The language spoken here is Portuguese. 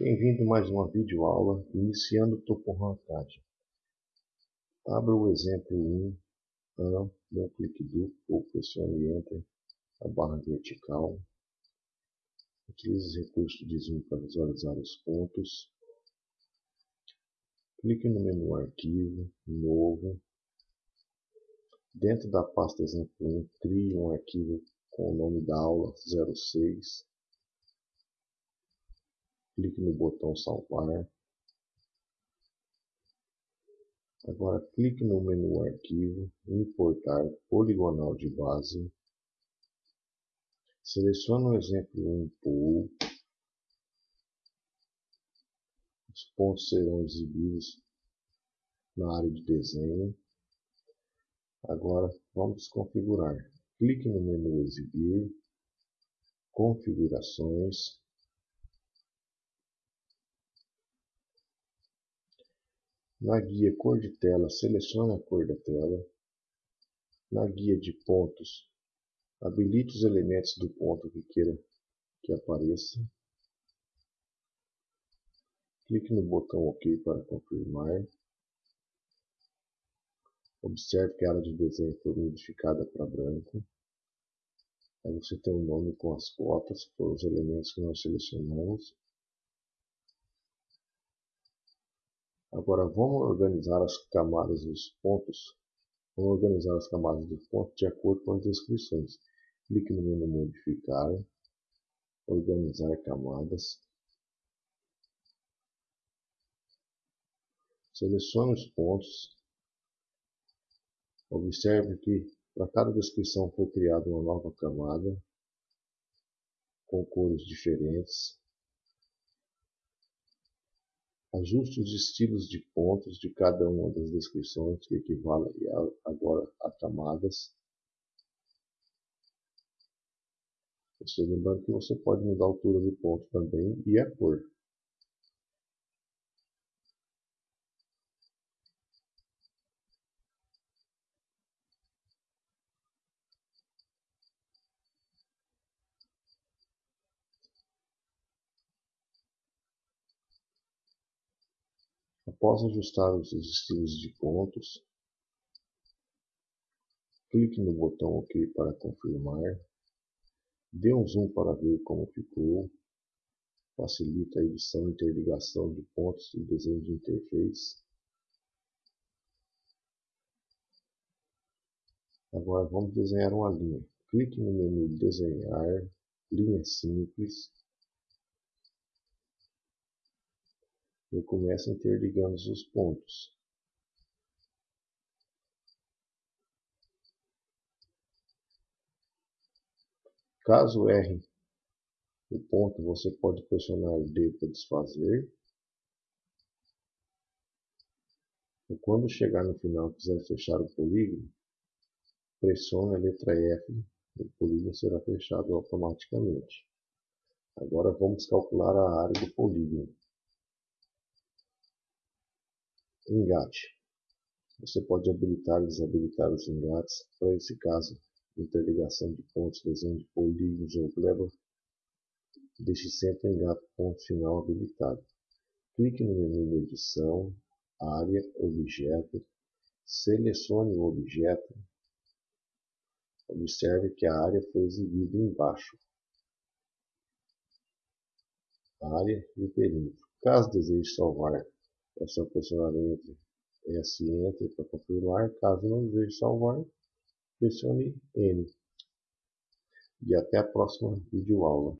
Bem-vindo mais uma videoaula iniciando topomontagem. Abra o exemplo 1, AN, dê um clique duplo ou pressione Enter, a barra vertical. Utilize os recursos de zoom para visualizar os pontos. Clique no menu Arquivo, Novo. Dentro da pasta exemplo 1, crie um arquivo com o nome da aula 06 clique no botão salvar. Agora clique no menu arquivo, importar poligonal de base. Selecione o exemplo 1 pool. Os pontos serão exibidos na área de desenho. Agora vamos configurar. Clique no menu exibir, configurações, Na guia cor de tela, selecione a cor da tela. Na guia de pontos, habilite os elementos do ponto que queira que apareça. Clique no botão OK para confirmar. Observe que a área de desenho foi modificada para branco. Aí você tem um nome com as cotas, por os elementos que nós selecionamos. Agora vamos organizar as camadas dos pontos. Vamos organizar as camadas dos pontos de acordo com as descrições. Clique no menu modificar, organizar camadas. Selecione os pontos. Observe que para cada descrição foi criada uma nova camada com cores diferentes. Ajuste os estilos de pontos de cada uma das descrições, que equivale agora a camadas. Você lembrando que você pode mudar a altura do ponto também e a cor. Após ajustar os estilos de pontos, clique no botão OK para confirmar. Dê um zoom para ver como ficou. Facilita a edição e interligação de pontos e desenho de interface. Agora vamos desenhar uma linha. Clique no menu Desenhar, Linha Simples e começa interligando os pontos. Caso erre o ponto, você pode pressionar D para desfazer. E quando chegar no final e quiser fechar o polígono, pressione a letra F e o polígono será fechado automaticamente. Agora vamos calcular a área do polígono. Engate. Você pode habilitar e desabilitar os engates. Para esse caso, interligação de pontos, desenho de polígonos ou gleba, deixe sempre o engate ponto final habilitado. Clique no menu Edição, Área, Objeto, selecione o objeto. Observe que a área foi exibida embaixo. A área e o perímetro. Caso deseje salvar é só pressionar entre S Enter para confirmar. Caso não deseje salvar, pressione N. E até a próxima videoaula.